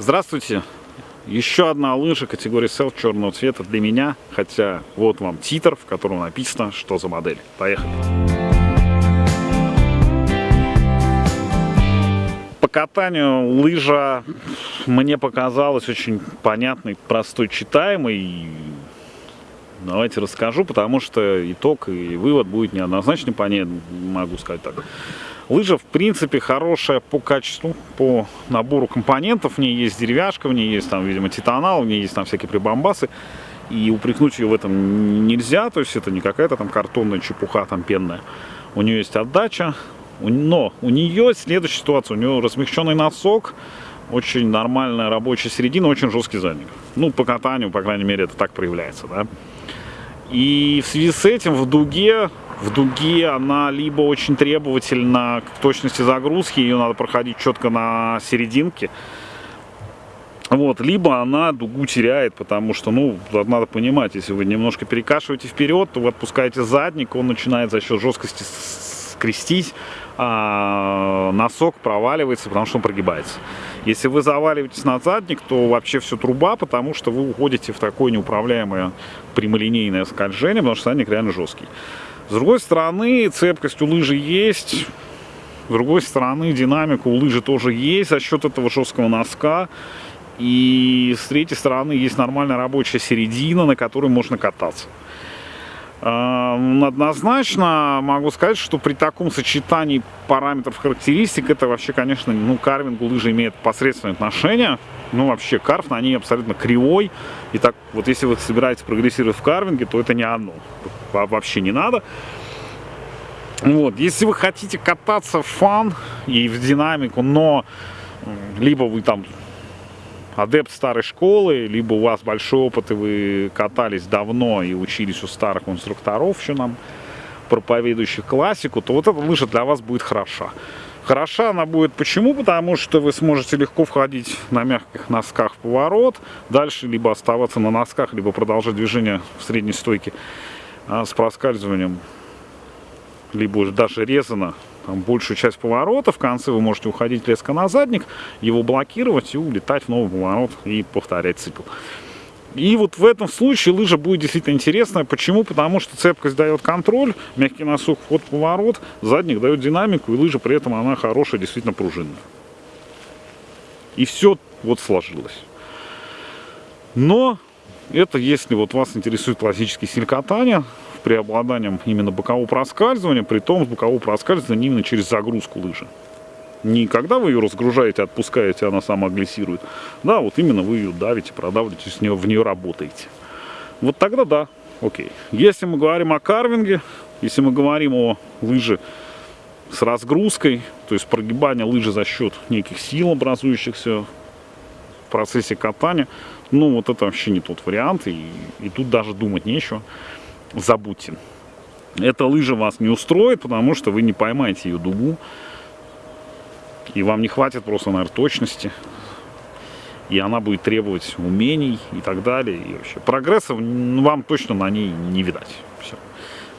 Здравствуйте! Еще одна лыжа категории Self черного цвета для меня, хотя вот вам титр, в котором написано, что за модель. Поехали! По катанию лыжа мне показалась очень понятной, простой, читаемой. Давайте расскажу, потому что итог и вывод будет неоднозначный по ней, могу сказать так. Лыжа, в принципе, хорошая по качеству, по набору компонентов. В ней есть деревяшка, в ней есть, там, видимо, титанал, в ней есть там всякие прибамбасы. И упрекнуть ее в этом нельзя, то есть это не какая-то там картонная чепуха, там пенная. У нее есть отдача, но у нее следующая ситуация, у нее размягченный носок, очень нормальная рабочая середина, очень жесткий задник. Ну, по катанию, по крайней мере, это так проявляется, да. И в связи с этим в дуге в дуге она либо очень требовательна к точности загрузки, ее надо проходить четко на серединке, вот, либо она дугу теряет, потому что, ну, надо понимать, если вы немножко перекашиваете вперед, то вы отпускаете задник, он начинает за счет жесткости скрестись, а носок проваливается, потому что он прогибается. Если вы заваливаетесь на задник, то вообще все труба, потому что вы уходите в такое неуправляемое прямолинейное скольжение, потому что задник реально жесткий. С другой стороны, цепкость у лыжи есть. С другой стороны, динамика у лыжи тоже есть за счет этого жесткого носка. И с третьей стороны, есть нормальная рабочая середина, на которой можно кататься. Однозначно могу сказать, что при таком сочетании параметров характеристик, это вообще, конечно, ну, карвингу лыжи имеет посредственное отношение. Ну, вообще, карф на ней абсолютно кривой. И так, вот если вы собираетесь прогрессировать в карвинге, то это не одно. Вообще не надо. Вот, если вы хотите кататься в фан и в динамику, но либо вы там адепт старой школы, либо у вас большой опыт, и вы катались давно и учились у старых инструкторов, еще нам проповедующих классику, то вот эта лыжа для вас будет хороша. Хороша она будет почему? Потому что вы сможете легко входить на мягких носках в поворот, дальше либо оставаться на носках, либо продолжать движение в средней стойке а, с проскальзыванием, либо даже резано там, большую часть поворота. В конце вы можете уходить резко на задник, его блокировать и улетать в новый поворот и повторять цикл. И вот в этом случае лыжа будет действительно интересная. Почему? Потому что цепкость дает контроль, мягкий носок, вход, поворот, задник дает динамику, и лыжа при этом она хорошая, действительно пружинная. И все вот сложилось. Но это если вот вас интересует классический стиль катания, преобладанием именно бокового проскальзывания, при том с бокового проскальзывания именно через загрузку лыжи. Не когда вы ее разгружаете, отпускаете, она сама глиссирует. Да, вот именно вы ее давите, продавливаете, с нее, в нее работаете. Вот тогда да, окей. Если мы говорим о карвинге, если мы говорим о лыже с разгрузкой, то есть прогибание лыжи за счет неких сил, образующихся в процессе катания, ну вот это вообще не тот вариант, и, и тут даже думать нечего забудьте. Эта лыжа вас не устроит, потому что вы не поймаете ее дугу. И вам не хватит просто, наверное, точности. И она будет требовать умений и так далее. И вообще прогресса вам точно на ней не видать. Все.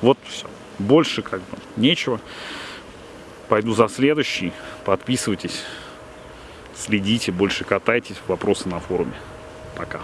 Вот все. Больше как бы нечего. Пойду за следующий. Подписывайтесь. Следите, больше катайтесь. Вопросы на форуме. Пока.